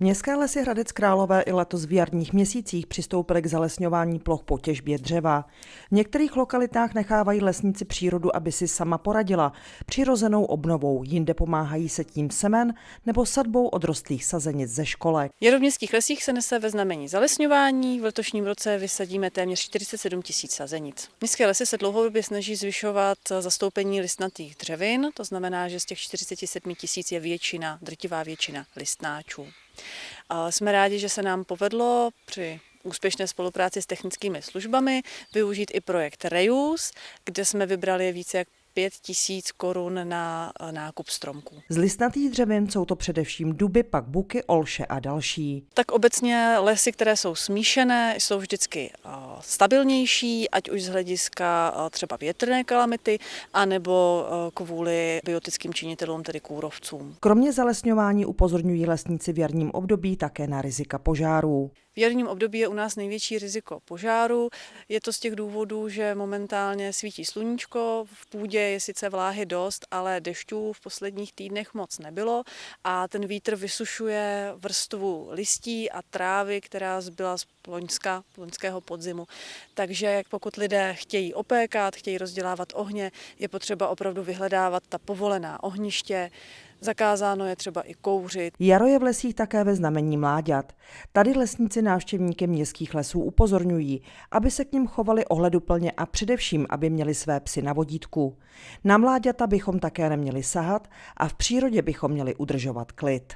Městské lesy Hradec Králové i letos v jarních měsících přistoupily k zalesňování ploch po těžbě dřeva. V některých lokalitách nechávají lesníci přírodu, aby si sama poradila přirozenou obnovou, jinde pomáhají se tím semen nebo sadbou odrostlých sazenic ze školek. Jaro v městských lesích se nese ve znamení zalesňování. V letošním roce vysadíme téměř 47 tisíc sazenic. Městské lesy se dlouhodobě snaží zvyšovat zastoupení listnatých dřevin, to znamená, že z těch 47 tisíc je většina, drtivá většina listnáčů. Jsme rádi, že se nám povedlo při úspěšné spolupráci s technickými službami využít i projekt Reuse, kde jsme vybrali více jak 5 tisíc korun na eh, nákup stromků. Z listnatých dřevin jsou to především duby, pak buky, olše a další. Tak obecně lesy, které jsou smíšené, jsou vždycky eh, stabilnější, ať už z hlediska eh, třeba větrné kalamity, anebo kvůli biotickým činitelům, tedy kůrovcům. Kromě zalesňování upozorňují lesníci v jarním období také na rizika požárů. V jarním období je u nás největší riziko požáru. Je to z těch důvodů, že momentálně svítí sluníčko, v půdě je sice vláhy dost, ale dešťů v posledních týdnech moc nebylo a ten vítr vysušuje vrstvu listí a trávy, která zbyla z loňska, loňského podzimu. Takže pokud lidé chtějí opékat, chtějí rozdělávat ohně, je potřeba opravdu vyhledávat ta povolená ohniště, Zakázáno je třeba i kouřit. Jaro je v lesích také ve znamení mláďat. Tady lesníci návštěvníky městských lesů upozorňují, aby se k ním chovali ohleduplně a především, aby měli své psy na vodítku. Na mláďata bychom také neměli sahat a v přírodě bychom měli udržovat klid.